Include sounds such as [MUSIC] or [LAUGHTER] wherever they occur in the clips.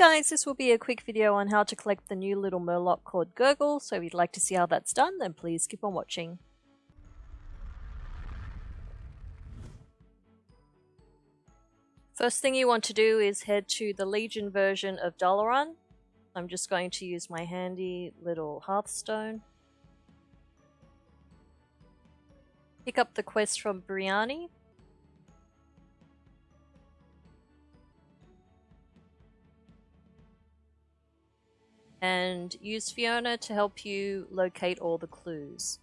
guys, this will be a quick video on how to collect the new little murloc called Gurgle, so if you'd like to see how that's done, then please keep on watching. First thing you want to do is head to the Legion version of Dalaran. I'm just going to use my handy little Hearthstone. Pick up the quest from Breanni. And use Fiona to help you locate all the clues.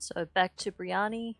So back to Breanni.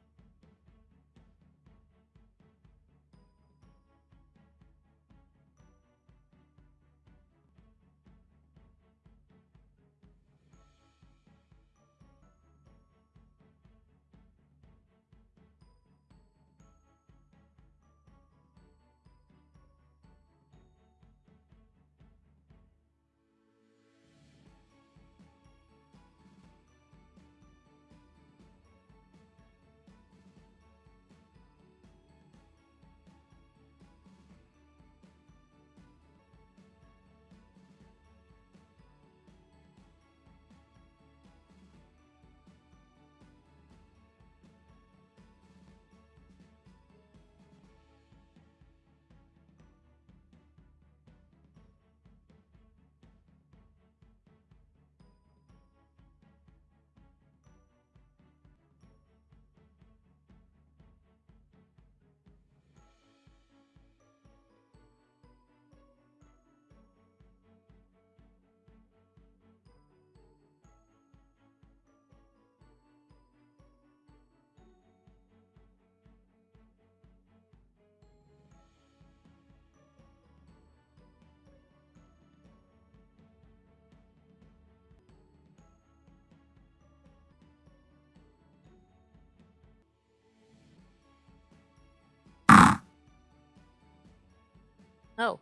Oh.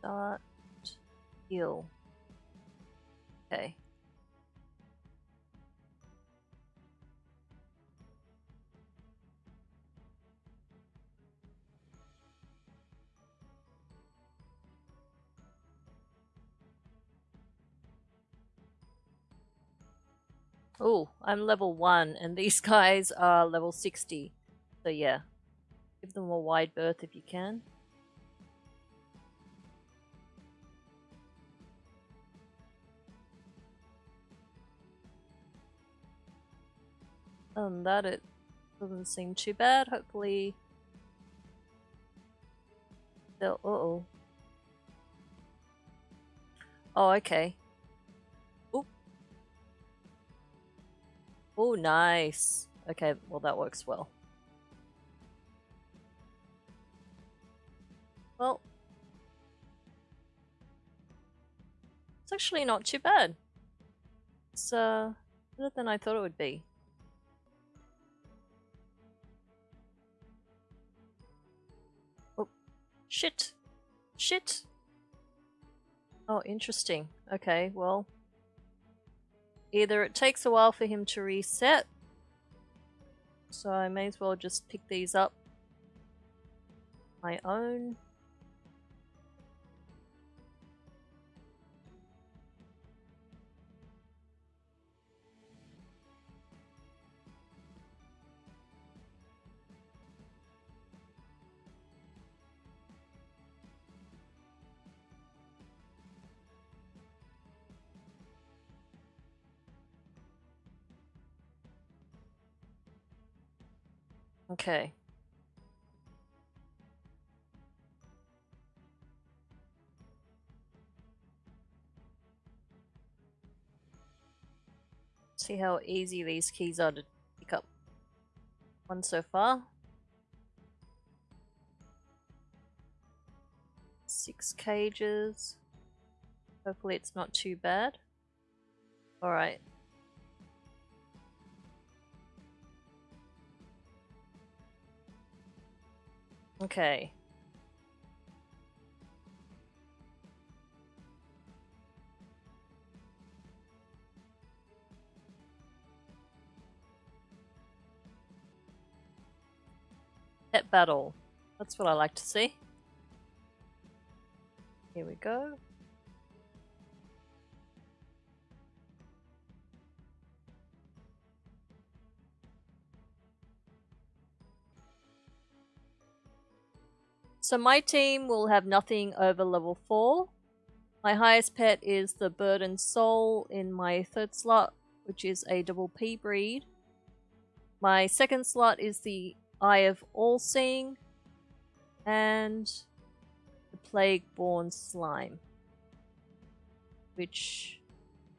Dot heal. Okay. Oh, I'm level 1 and these [LAUGHS] guys are level 60. So yeah, give them a wide berth if you can. And that it doesn't seem too bad. Hopefully they'll... Uh oh. Oh, okay. Oh, nice. Okay, well that works well. Well, it's actually not too bad. It's uh, better than I thought it would be. Oh, shit. Shit. Oh, interesting. Okay, well. Either it takes a while for him to reset, so I may as well just pick these up my own. Okay. See how easy these keys are to pick up. One so far. Six cages. Hopefully it's not too bad. Alright. Okay. Pet battle. That's what I like to see. Here we go. So my team will have nothing over level 4. My highest pet is the Bird and Soul in my third slot, which is a double P breed. My second slot is the Eye of All Seeing and the Plague Born Slime, which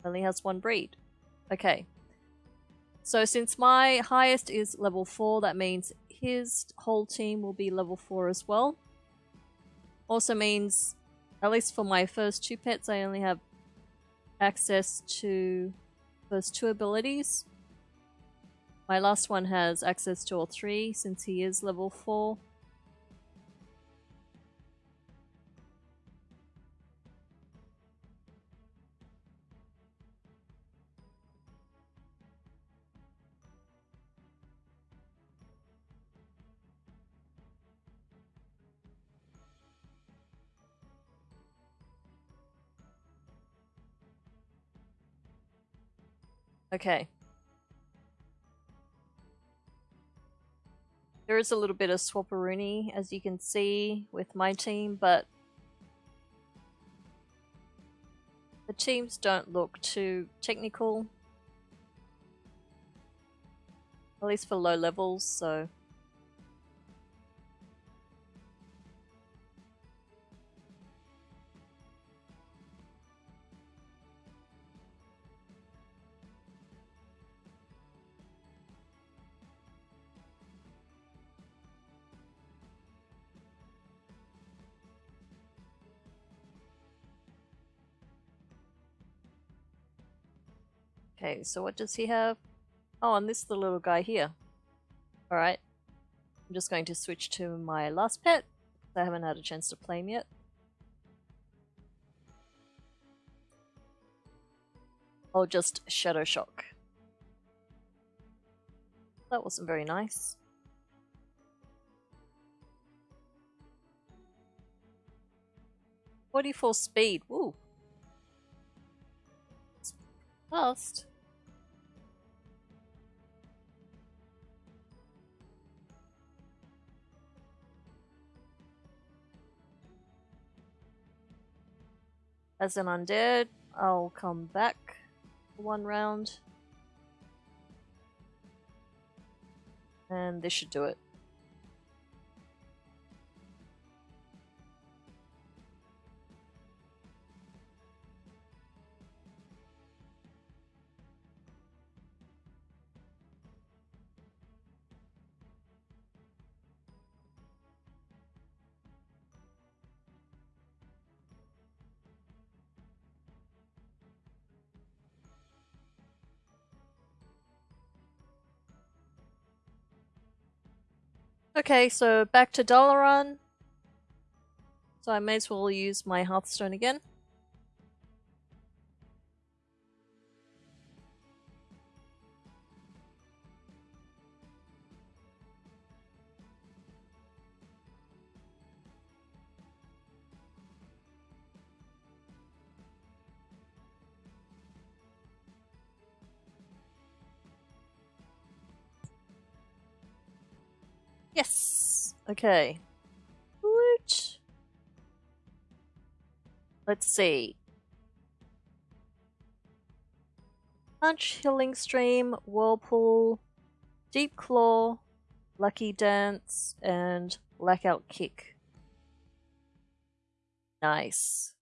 only has one breed. Okay. So since my highest is level 4, that means his whole team will be level 4 as well. Also means, at least for my first two pets, I only have access to those two abilities. My last one has access to all three since he is level 4. Okay. There is a little bit of swapperoonie, as you can see, with my team, but the teams don't look too technical. At least for low levels, so... Okay, so what does he have? Oh, and this is the little guy here. Alright. I'm just going to switch to my last pet. I haven't had a chance to play him yet. I'll just Shadow Shock. That wasn't very nice. Forty-four speed. Woo. Fast. As an undead, I'll come back one round. And this should do it. Okay, so back to Dalaran. So I may as well use my Hearthstone again. Okay. Woot. Let's see. Punch, Healing Stream, Whirlpool, Deep Claw, Lucky Dance, and Blackout Kick. Nice.